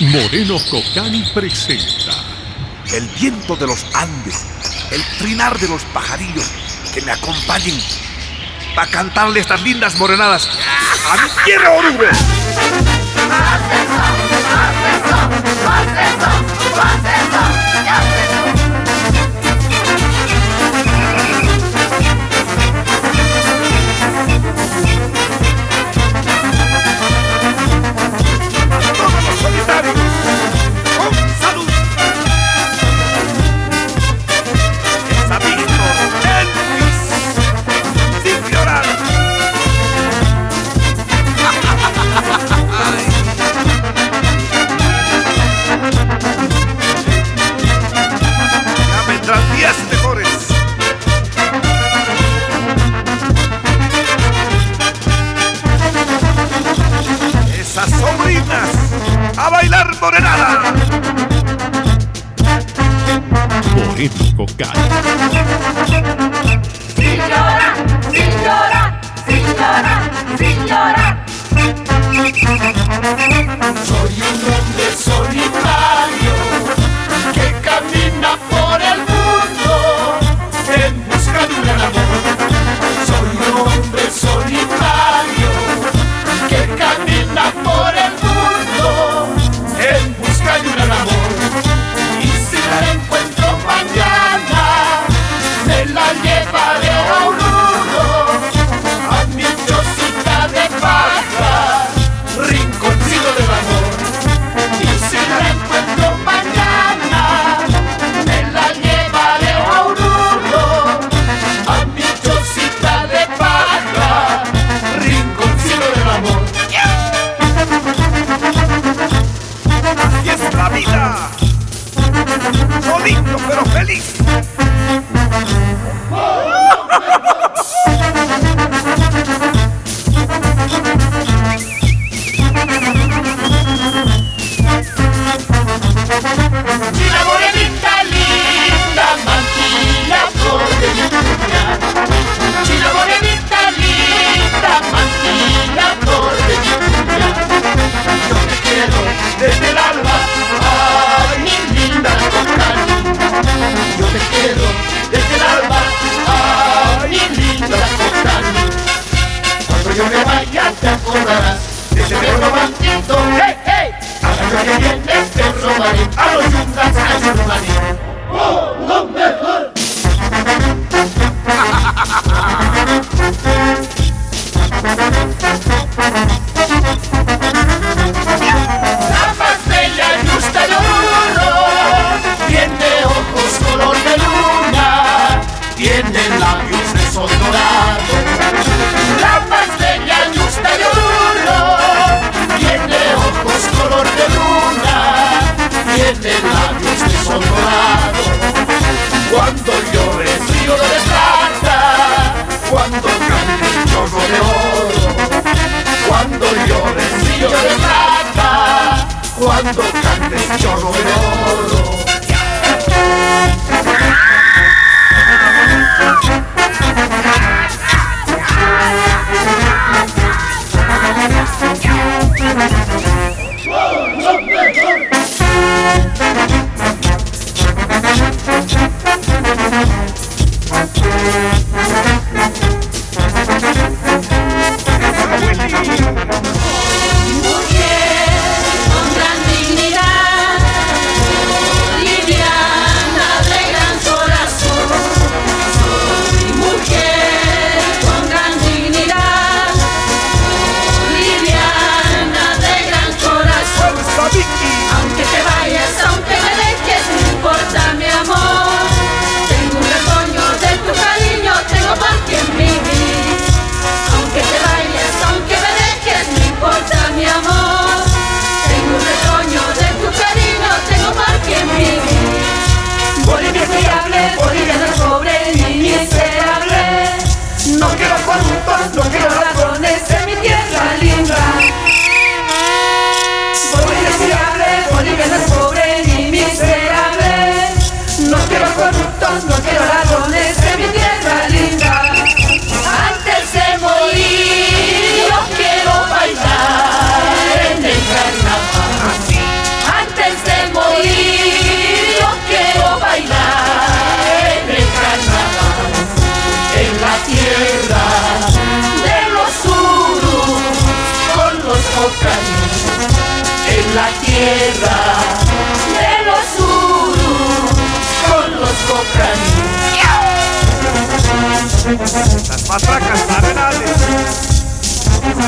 Moreno Cocán presenta El viento de los Andes, el trinar de los pajarillos que me acompañen para cantarle estas lindas morenadas a mi tierra oruga. rítmico Cali. Sin llorar, sin llorar, sin llorar, sin llorar. Soy un hombre solitario. Hey, hey! Let's get somebody. I don't do I do money. Whoa, love method! Ha! Cuando yo recibo de plata, cuando cambio un chorro de oro. Cuando yo recibo de plata, cuando cambio un chorro de oro.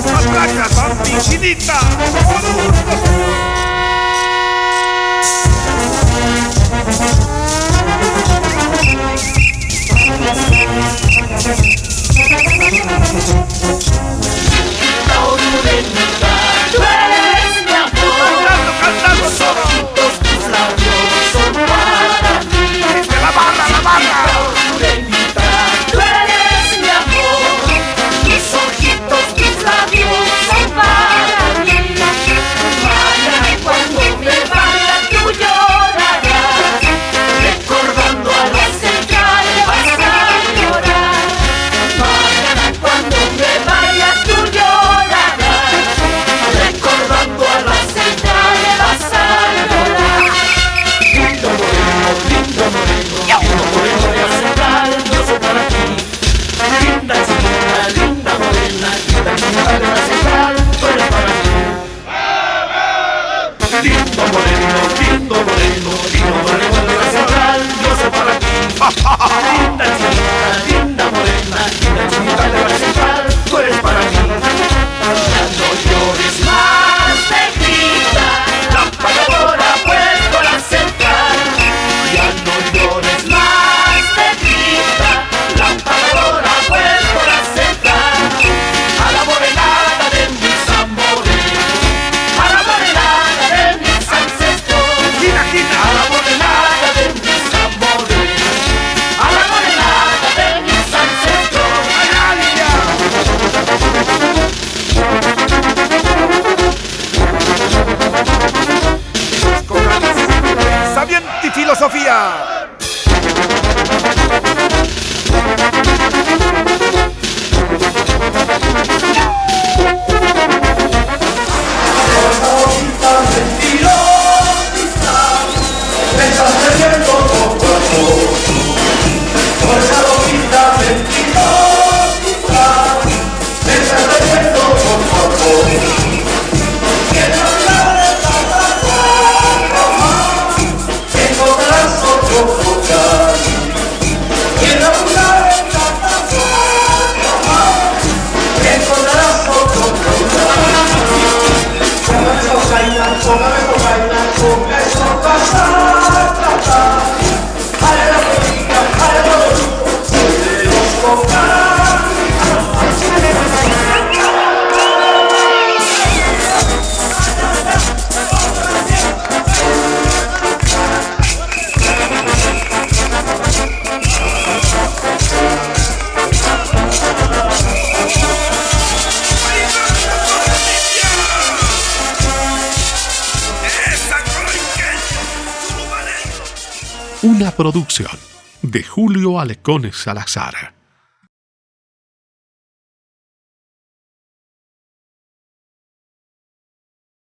Ataca campichinita. Tú eres Hallelujah. Una producción de Julio Alecones Salazar.